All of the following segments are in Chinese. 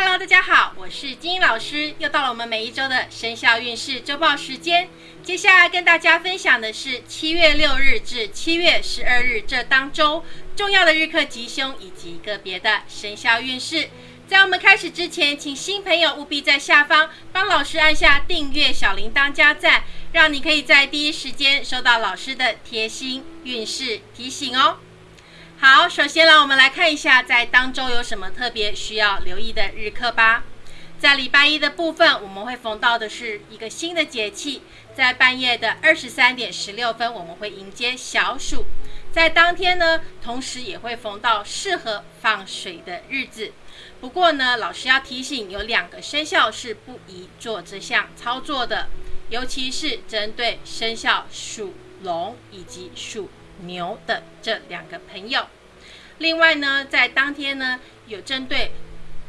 Hello，大家好，我是金英老师，又到了我们每一周的生肖运势周报时间。接下来跟大家分享的是七月六日至七月十二日这当周重要的日课吉凶以及个别的生肖运势。在我们开始之前，请新朋友务必在下方帮老师按下订阅、小铃铛加赞，让你可以在第一时间收到老师的贴心运势提醒哦。好，首先呢，我们来看一下在当周有什么特别需要留意的日课吧。在礼拜一的部分，我们会逢到的是一个新的节气，在半夜的二十三点十六分，我们会迎接小暑。在当天呢，同时也会逢到适合放水的日子。不过呢，老师要提醒，有两个生肖是不宜做这项操作的，尤其是针对生肖属龙以及属。牛的这两个朋友，另外呢，在当天呢，有针对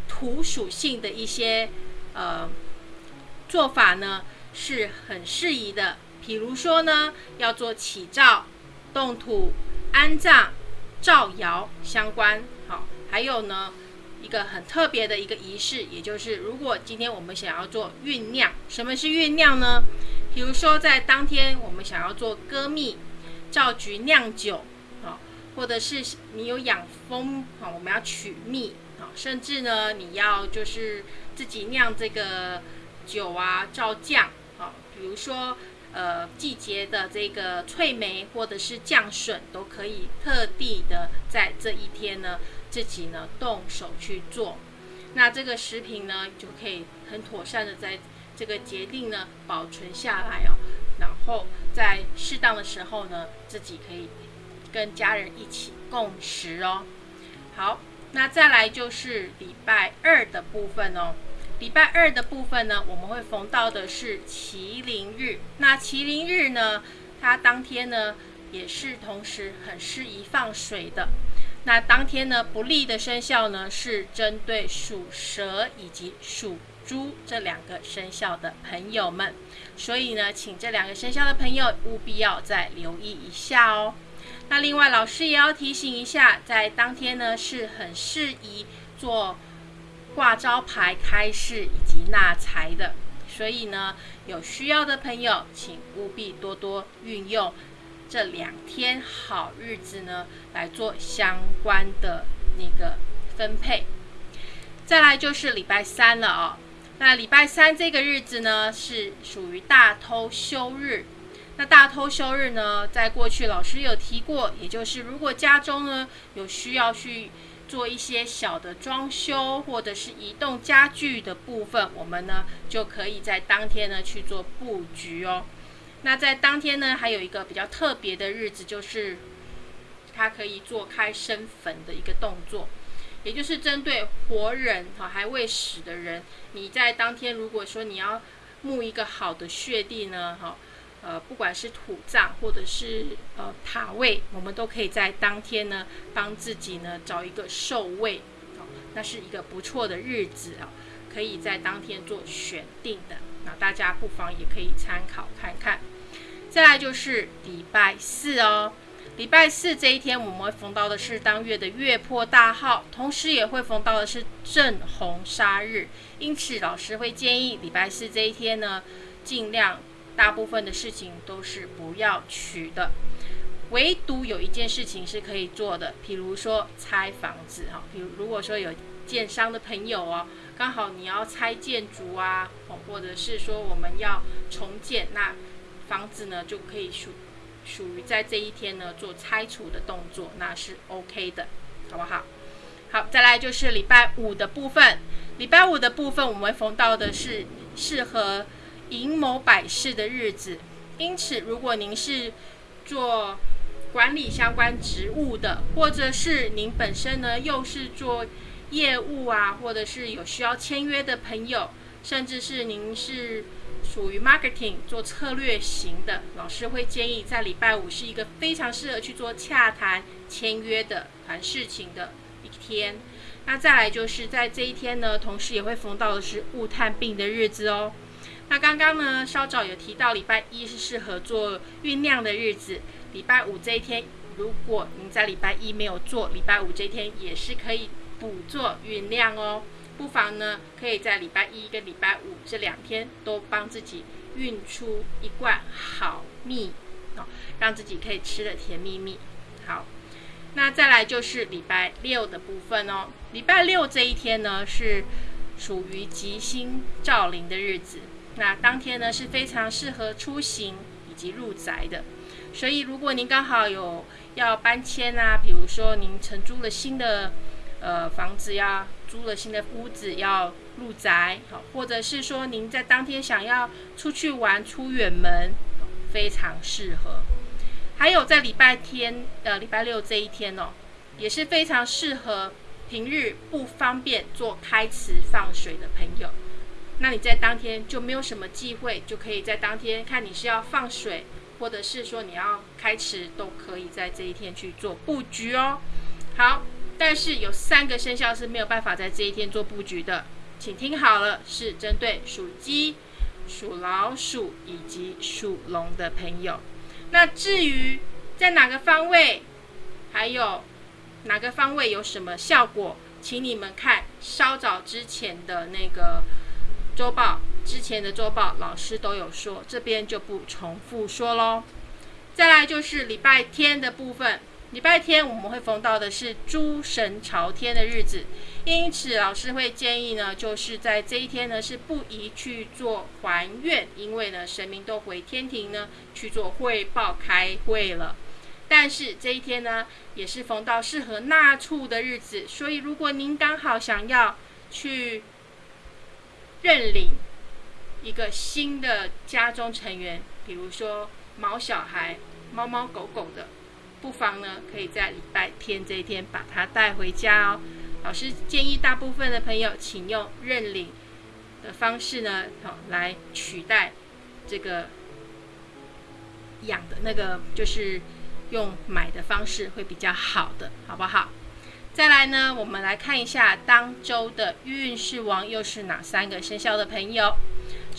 土属性的一些呃做法呢，是很适宜的。比如说呢，要做起灶、动土、安葬、造谣相关。好，还有呢，一个很特别的一个仪式，也就是如果今天我们想要做酝酿，什么是酝酿呢？比如说在当天我们想要做歌蜜。造菊酿酒，啊，或者是你有养蜂，啊，我们要取蜜，啊，甚至呢，你要就是自己酿这个酒啊，造酱，啊，比如说呃季节的这个翠梅或者是酱笋，都可以特地的在这一天呢，自己呢动手去做，那这个食品呢就可以很妥善的在这个节令呢保存下来哦。然后在适当的时候呢，自己可以跟家人一起共食哦。好，那再来就是礼拜二的部分哦。礼拜二的部分呢，我们会逢到的是麒麟日。那麒麟日呢，它当天呢也是同时很适宜放水的。那当天呢不利的生肖呢是针对属蛇以及属。猪这两个生肖的朋友们，所以呢，请这两个生肖的朋友务必要再留意一下哦。那另外，老师也要提醒一下，在当天呢是很适宜做挂招牌、开市以及纳财的，所以呢，有需要的朋友，请务必多多运用这两天好日子呢来做相关的那个分配。再来就是礼拜三了哦。那礼拜三这个日子呢，是属于大偷休日。那大偷休日呢，在过去老师有提过，也就是如果家中呢有需要去做一些小的装修或者是移动家具的部分，我们呢就可以在当天呢去做布局哦。那在当天呢，还有一个比较特别的日子，就是它可以做开生坟的一个动作。也就是针对活人哈还未死的人，你在当天如果说你要墓一个好的穴地呢，哈，呃，不管是土葬或者是呃塔位，我们都可以在当天呢帮自己呢找一个寿位，哦，那是一个不错的日子啊，可以在当天做选定的，那大家不妨也可以参考看看。再来就是礼拜四哦。礼拜四这一天，我们会逢到的是当月的月破大号，同时也会逢到的是正红杀日。因此，老师会建议礼拜四这一天呢，尽量大部分的事情都是不要取的，唯独有一件事情是可以做的，比如说拆房子哈。比如如果说有建商的朋友哦，刚好你要拆建筑啊，或者是说我们要重建，那房子呢就可以属。属于在这一天呢做拆除的动作，那是 OK 的，好不好？好，再来就是礼拜五的部分。礼拜五的部分，我们逢到的是适合营谋百事的日子。因此，如果您是做管理相关职务的，或者是您本身呢又是做业务啊，或者是有需要签约的朋友，甚至是您是。属于 marketing 做策略型的老师会建议，在礼拜五是一个非常适合去做洽谈、签约的谈事情的一天。那再来就是在这一天呢，同时也会逢到的是物探病的日子哦。那刚刚呢，稍早有提到礼拜一是适合做酝酿的日子，礼拜五这一天，如果您在礼拜一没有做，礼拜五这一天也是可以补做酝酿哦。不妨呢可以在礼拜一跟礼拜五这两天都帮自己运出一罐好蜜哦，让自己可以吃的甜蜜蜜。好，那再来就是礼拜六的部分哦。礼拜六这一天呢是属于吉星照临的日子，那当天呢是非常适合出行以及入宅的。所以，如果您刚好有要搬迁啊，比如说您承租了新的呃房子，要租了新的屋子要入宅，好，或者是说您在当天想要出去玩出远门，非常适合。还有在礼拜天呃礼拜六这一天哦，也是非常适合平日不方便做开池放水的朋友。那你在当天就没有什么忌讳，就可以在当天看你是要放水。或者是说你要开池，都可以在这一天去做布局哦。好，但是有三个生肖是没有办法在这一天做布局的，请听好了，是针对属鸡、属老鼠以及属龙的朋友。那至于在哪个方位，还有哪个方位有什么效果，请你们看稍早之前的那个周报。之前的周报老师都有说，这边就不重复说喽。再来就是礼拜天的部分，礼拜天我们会逢到的是诸神朝天的日子，因此老师会建议呢，就是在这一天呢是不宜去做还愿，因为呢神明都回天庭呢去做汇报开会了。但是这一天呢也是逢到适合纳畜的日子，所以如果您刚好想要去认领。一个新的家中成员，比如说毛小孩、猫猫狗狗的，不妨呢可以在礼拜天这一天把它带回家哦。老师建议大部分的朋友，请用认领的方式呢，好来取代这个养的那个，就是用买的方式会比较好的，好不好？再来呢，我们来看一下当周的运势王又是哪三个生肖的朋友。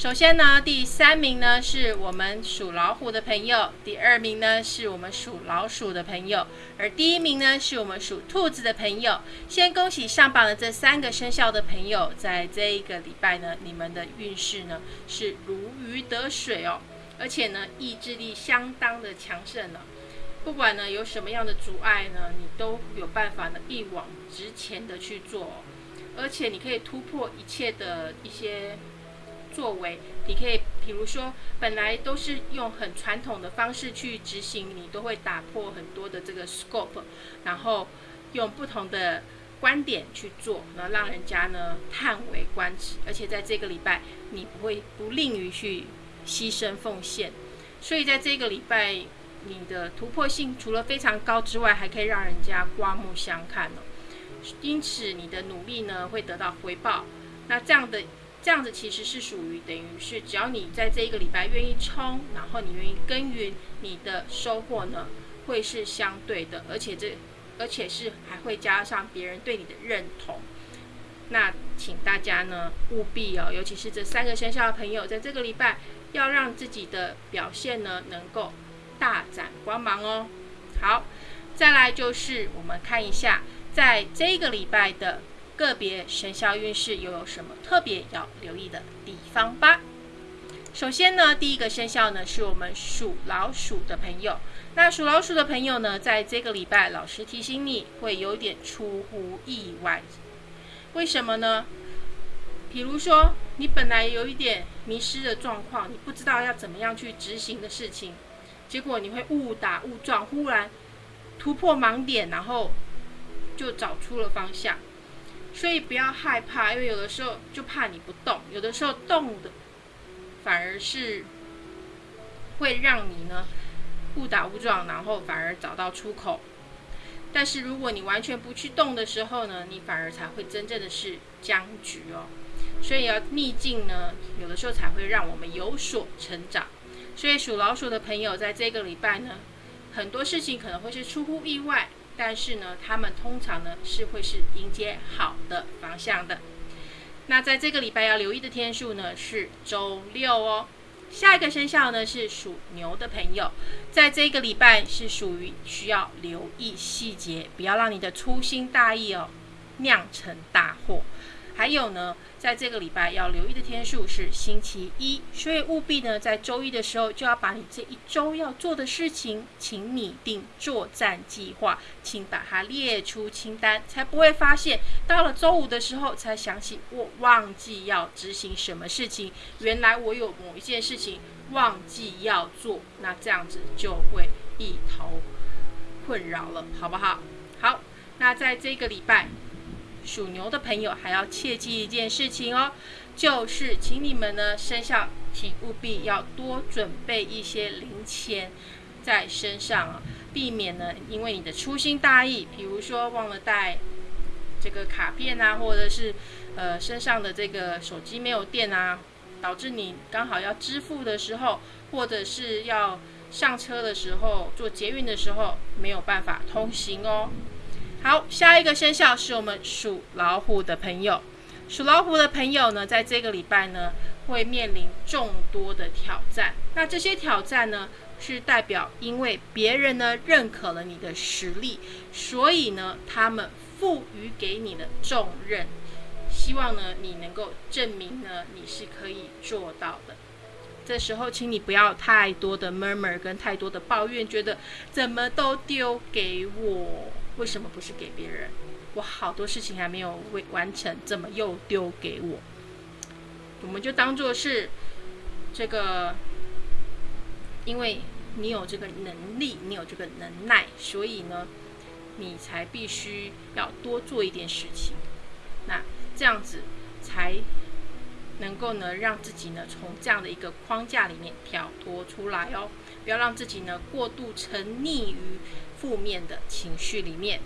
首先呢，第三名呢是我们属老虎的朋友，第二名呢是我们属老鼠的朋友，而第一名呢是我们属兔子的朋友。先恭喜上榜的这三个生肖的朋友，在这一个礼拜呢，你们的运势呢是如鱼得水哦，而且呢意志力相当的强盛呢。不管呢有什么样的阻碍呢，你都有办法呢一往直前的去做，哦而且你可以突破一切的一些。作为你可以，比如说，本来都是用很传统的方式去执行，你都会打破很多的这个 scope，然后用不同的观点去做，那让人家呢叹为观止。而且在这个礼拜，你不会不吝于去牺牲奉献，所以在这个礼拜，你的突破性除了非常高之外，还可以让人家刮目相看哦。因此，你的努力呢会得到回报。那这样的。这样子其实是属于等于是，只要你在这一个礼拜愿意冲，然后你愿意耕耘，你的收获呢会是相对的，而且这而且是还会加上别人对你的认同。那请大家呢务必哦，尤其是这三个生肖的朋友，在这个礼拜要让自己的表现呢能够大展光芒哦。好，再来就是我们看一下，在这个礼拜的。个别生肖运势又有什么特别要留意的地方吧？首先呢，第一个生肖呢是我们属老鼠的朋友。那属老鼠的朋友呢，在这个礼拜，老师提醒你会有点出乎意外。为什么呢？比如说，你本来有一点迷失的状况，你不知道要怎么样去执行的事情，结果你会误打误撞，忽然突破盲点，然后就找出了方向。所以不要害怕，因为有的时候就怕你不动，有的时候动的反而是会让你呢误打误撞，然后反而找到出口。但是如果你完全不去动的时候呢，你反而才会真正的是僵局哦。所以要逆境呢，有的时候才会让我们有所成长。所以属老鼠的朋友在这个礼拜呢，很多事情可能会是出乎意外。但是呢，他们通常呢是会是迎接好的方向的。那在这个礼拜要留意的天数呢是周六哦。下一个生肖呢是属牛的朋友，在这个礼拜是属于需要留意细节，不要让你的粗心大意哦酿成大祸。还有呢，在这个礼拜要留意的天数是星期一，所以务必呢，在周一的时候就要把你这一周要做的事情，请拟定作战计划，请把它列出清单，才不会发现到了周五的时候才想起我忘记要执行什么事情，原来我有某一件事情忘记要做，那这样子就会一头困扰了，好不好？好，那在这个礼拜。属牛的朋友还要切记一件事情哦，就是请你们呢生肖，请务必要多准备一些零钱在身上啊，避免呢因为你的粗心大意，比如说忘了带这个卡片啊，或者是呃身上的这个手机没有电啊，导致你刚好要支付的时候，或者是要上车的时候，坐捷运的时候没有办法通行哦。好，下一个生肖是我们属老虎的朋友。属老虎的朋友呢，在这个礼拜呢，会面临众多的挑战。那这些挑战呢，是代表因为别人呢认可了你的实力，所以呢，他们赋予给你的重任，希望呢你能够证明呢你是可以做到的。这时候，请你不要太多的 murmur 跟太多的抱怨，觉得怎么都丢给我。为什么不是给别人？我好多事情还没有未完成，怎么又丢给我？我们就当做是这个，因为你有这个能力，你有这个能耐，所以呢，你才必须要多做一点事情。那这样子才能够呢，让自己呢从这样的一个框架里面跳脱出来哦，不要让自己呢过度沉溺于。负面的情绪里面，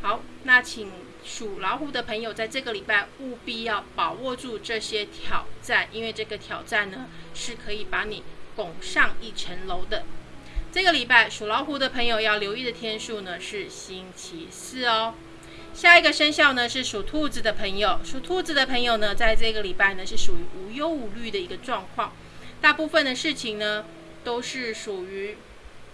好，那请属老虎的朋友在这个礼拜务必要把握住这些挑战，因为这个挑战呢是可以把你拱上一层楼的。这个礼拜属老虎的朋友要留意的天数呢是星期四哦。下一个生肖呢是属兔子的朋友，属兔子的朋友呢在这个礼拜呢是属于无忧无虑的一个状况，大部分的事情呢都是属于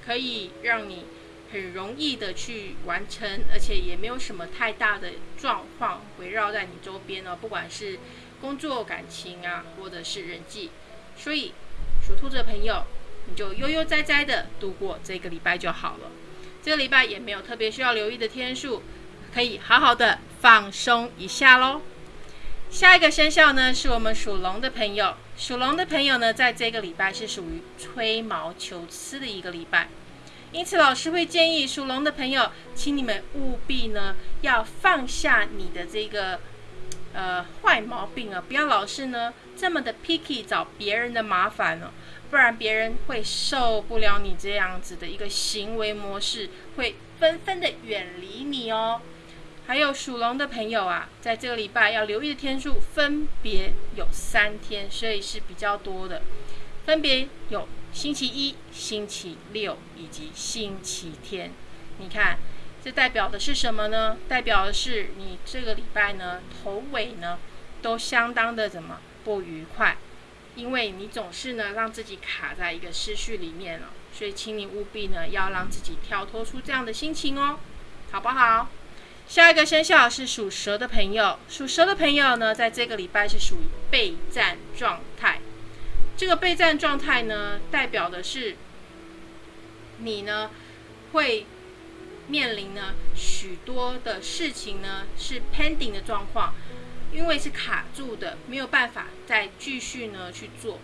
可以让你。很容易的去完成，而且也没有什么太大的状况围绕在你周边呢，不管是工作、感情啊，或者是人际，所以属兔子的朋友，你就悠悠哉哉的度过这个礼拜就好了。这个礼拜也没有特别需要留意的天数，可以好好的放松一下喽。下一个生肖呢，是我们属龙的朋友，属龙的朋友呢，在这个礼拜是属于吹毛求疵的一个礼拜。因此，老师会建议属龙的朋友，请你们务必呢要放下你的这个呃坏毛病啊，不要老是呢这么的 picky 找别人的麻烦哦，不然别人会受不了你这样子的一个行为模式，会纷纷的远离你哦。还有属龙的朋友啊，在这个礼拜要留意的天数分别有三天，所以是比较多的，分别有。星期一、星期六以及星期天，你看，这代表的是什么呢？代表的是你这个礼拜呢，头尾呢都相当的怎么不愉快？因为你总是呢让自己卡在一个思绪里面了，所以请你务必呢要让自己跳脱出这样的心情哦，好不好？下一个生肖是属蛇的朋友，属蛇的朋友呢，在这个礼拜是属于备战状态。这个备战状态呢，代表的是你呢会面临呢许多的事情呢是 pending 的状况，因为是卡住的，没有办法再继续呢去做。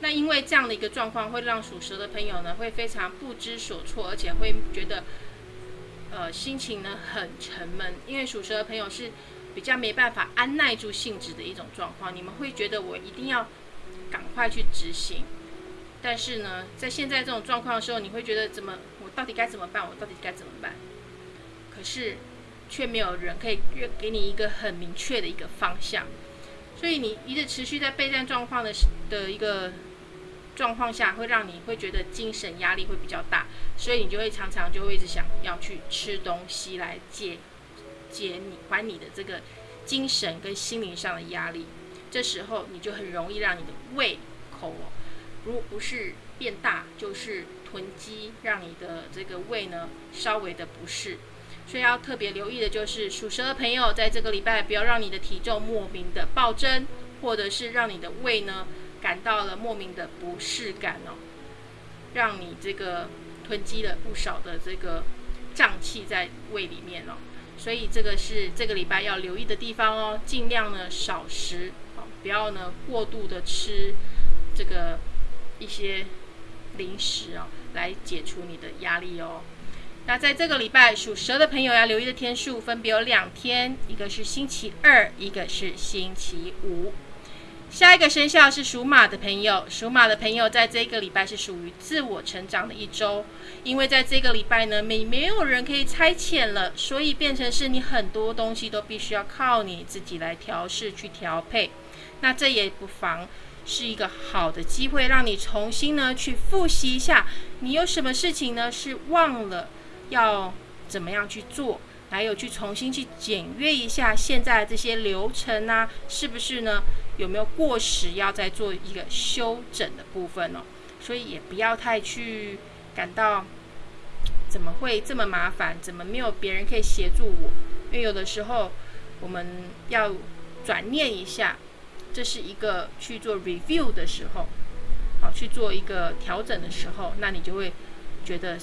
那因为这样的一个状况，会让属蛇的朋友呢会非常不知所措，而且会觉得呃心情呢很沉闷。因为属蛇的朋友是比较没办法安耐住性子的一种状况，你们会觉得我一定要。赶快去执行，但是呢，在现在这种状况的时候，你会觉得怎么？我到底该怎么办？我到底该怎么办？可是却没有人可以给你一个很明确的一个方向，所以你一直持续在备战状况的的一个状况下，会让你会觉得精神压力会比较大，所以你就会常常就会一直想要去吃东西来解解你还你的这个精神跟心灵上的压力。这时候你就很容易让你的胃口，如不是变大，就是囤积，让你的这个胃呢稍微的不适。所以要特别留意的就是属蛇的朋友，在这个礼拜不要让你的体重莫名的暴增，或者是让你的胃呢感到了莫名的不适感哦，让你这个囤积了不少的这个胀气在胃里面哦。所以这个是这个礼拜要留意的地方哦，尽量呢少食，哦，不要呢过度的吃这个一些零食哦，来解除你的压力哦。那在这个礼拜属蛇的朋友要留意的天数分别有两天，一个是星期二，一个是星期五。下一个生肖是属马的朋友，属马的朋友在这个礼拜是属于自我成长的一周，因为在这个礼拜呢，没没有人可以差遣了，所以变成是你很多东西都必须要靠你自己来调试去调配。那这也不妨是一个好的机会，让你重新呢去复习一下，你有什么事情呢是忘了要怎么样去做。还有去重新去检阅一下现在这些流程啊，是不是呢？有没有过时，要再做一个修整的部分哦？所以也不要太去感到怎么会这么麻烦，怎么没有别人可以协助我？因为有的时候我们要转念一下，这是一个去做 review 的时候，好去做一个调整的时候，那你就会觉得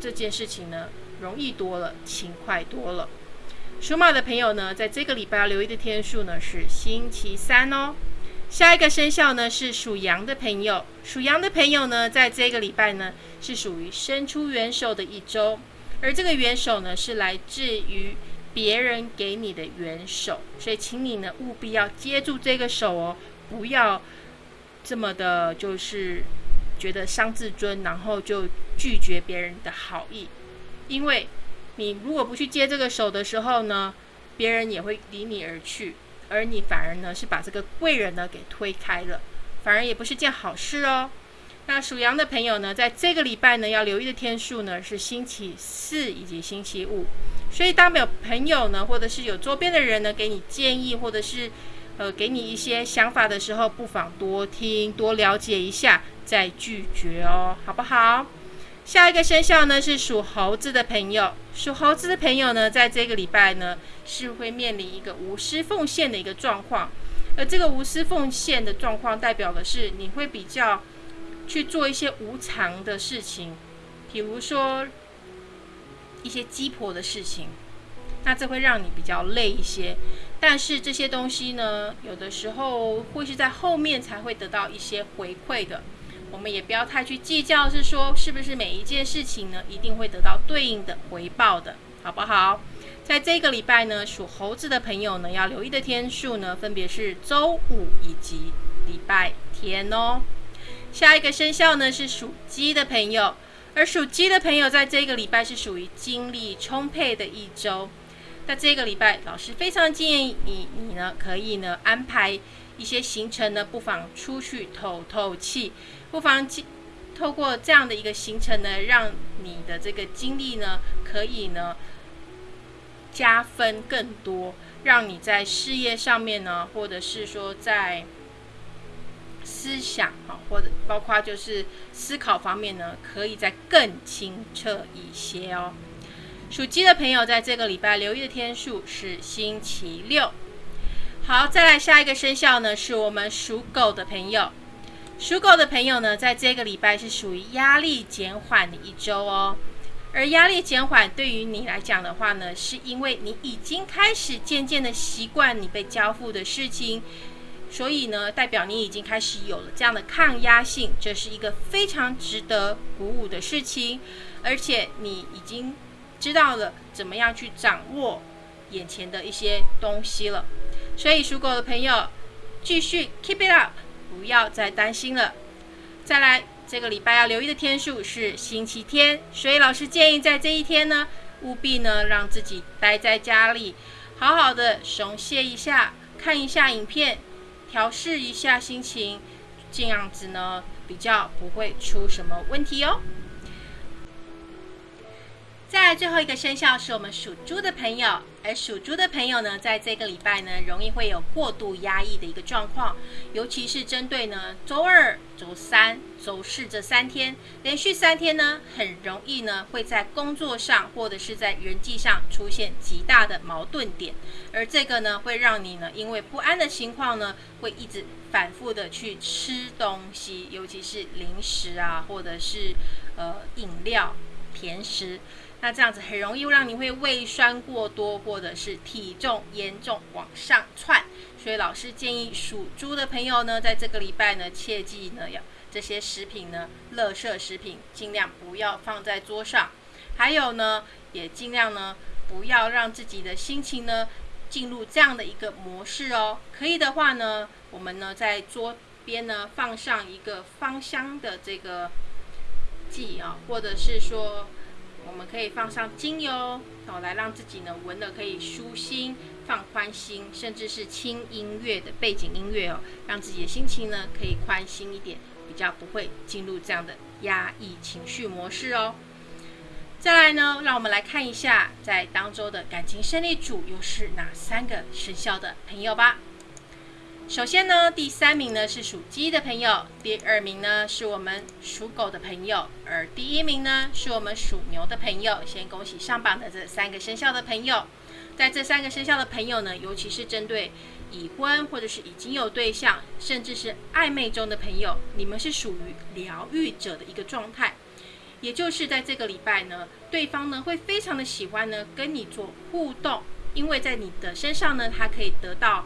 这件事情呢。容易多了，轻快多了。属马的朋友呢，在这个礼拜要留意的天数呢是星期三哦。下一个生肖呢是属羊的朋友，属羊的朋友呢，在这个礼拜呢是属于伸出援手的一周，而这个援手呢是来自于别人给你的援手，所以请你呢务必要接住这个手哦，不要这么的，就是觉得伤自尊，然后就拒绝别人的好意。因为你如果不去接这个手的时候呢，别人也会离你而去，而你反而呢是把这个贵人呢给推开了，反而也不是件好事哦。那属羊的朋友呢，在这个礼拜呢要留意的天数呢是星期四以及星期五，所以当有朋友呢，或者是有周边的人呢给你建议，或者是呃给你一些想法的时候，不妨多听多了解一下再拒绝哦，好不好？下一个生肖呢是属猴子的朋友，属猴子的朋友呢，在这个礼拜呢是会面临一个无私奉献的一个状况，而这个无私奉献的状况代表的是你会比较去做一些无偿的事情，比如说一些鸡婆的事情，那这会让你比较累一些，但是这些东西呢，有的时候会是在后面才会得到一些回馈的。我们也不要太去计较，是说是不是每一件事情呢，一定会得到对应的回报的，好不好？在这个礼拜呢，属猴子的朋友呢，要留意的天数呢，分别是周五以及礼拜天哦。下一个生肖呢是属鸡的朋友，而属鸡的朋友在这个礼拜是属于精力充沛的一周。那这个礼拜，老师非常建议你，你呢可以呢安排一些行程呢，不妨出去透透气。不妨透过这样的一个行程呢，让你的这个精力呢，可以呢加分更多，让你在事业上面呢，或者是说在思想啊，或者包括就是思考方面呢，可以再更清澈一些哦。属鸡的朋友在这个礼拜留意的天数是星期六。好，再来下一个生肖呢，是我们属狗的朋友。属狗的朋友呢，在这个礼拜是属于压力减缓的一周哦。而压力减缓对于你来讲的话呢，是因为你已经开始渐渐的习惯你被交付的事情，所以呢，代表你已经开始有了这样的抗压性，这是一个非常值得鼓舞的事情。而且你已经知道了怎么样去掌握眼前的一些东西了。所以属狗的朋友，继续 keep it up。不要再担心了。再来，这个礼拜要留意的天数是星期天，所以老师建议在这一天呢，务必呢让自己待在家里，好好的松懈一下，看一下影片，调试一下心情，这样子呢比较不会出什么问题哦。再来最后一个生肖是我们属猪的朋友，而属猪的朋友呢，在这个礼拜呢，容易会有过度压抑的一个状况，尤其是针对呢周二、周三、周四这三天，连续三天呢，很容易呢会在工作上或者是在人际上出现极大的矛盾点，而这个呢，会让你呢因为不安的情况呢，会一直反复的去吃东西，尤其是零食啊，或者是呃饮料、甜食。那这样子很容易让你会胃酸过多，或者是体重严重往上窜。所以老师建议属猪的朋友呢，在这个礼拜呢，切记呢要这些食品呢，垃圾食品尽量不要放在桌上。还有呢，也尽量呢不要让自己的心情呢进入这样的一个模式哦。可以的话呢，我们呢在桌边呢放上一个芳香的这个剂啊，或者是说。我们可以放上精油，哦，来让自己呢闻的可以舒心、放宽心，甚至是轻音乐的背景音乐哦，让自己的心情呢可以宽心一点，比较不会进入这样的压抑情绪模式哦。再来呢，让我们来看一下在当周的感情胜利组又是哪三个生肖的朋友吧。首先呢，第三名呢是属鸡的朋友，第二名呢是我们属狗的朋友，而第一名呢是我们属牛的朋友。先恭喜上榜的这三个生肖的朋友。在这三个生肖的朋友呢，尤其是针对已婚或者是已经有对象，甚至是暧昧中的朋友，你们是属于疗愈者的一个状态。也就是在这个礼拜呢，对方呢会非常的喜欢呢跟你做互动，因为在你的身上呢，他可以得到。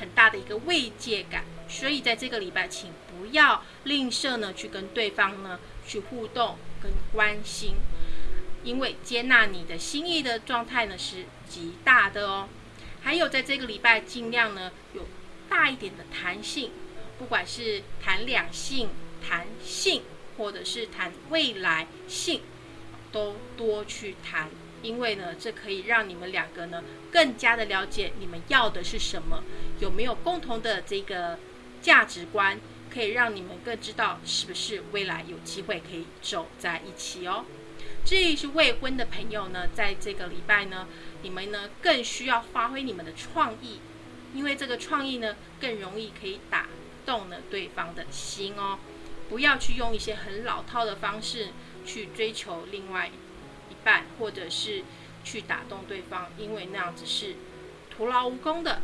很大的一个慰藉感，所以在这个礼拜，请不要吝啬呢，去跟对方呢去互动跟关心，因为接纳你的心意的状态呢是极大的哦。还有在这个礼拜，尽量呢有大一点的弹性，不管是谈两性、谈性，或者是谈未来性，都多去谈。因为呢，这可以让你们两个呢更加的了解你们要的是什么，有没有共同的这个价值观，可以让你们更知道是不是未来有机会可以走在一起哦。至于是未婚的朋友呢，在这个礼拜呢，你们呢更需要发挥你们的创意，因为这个创意呢更容易可以打动了对方的心哦。不要去用一些很老套的方式去追求另外。一半，或者是去打动对方，因为那样子是徒劳无功的。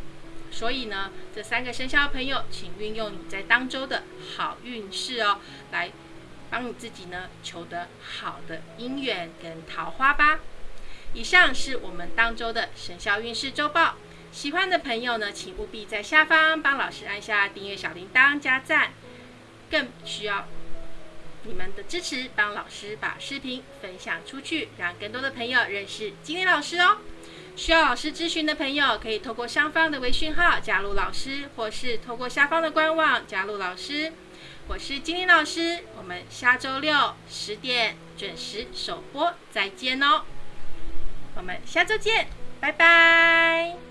所以呢，这三个生肖朋友，请运用你在当周的好运势哦，来帮你自己呢求得好的姻缘跟桃花吧。以上是我们当周的生肖运势周报。喜欢的朋友呢，请务必在下方帮老师按下订阅小铃铛加赞，更需要。你们的支持，帮老师把视频分享出去，让更多的朋友认识金玲老师哦。需要老师咨询的朋友，可以透过上方的微信号加入老师，或是透过下方的官网加入老师。我是金玲老师，我们下周六十点准时首播，再见哦。我们下周见，拜拜。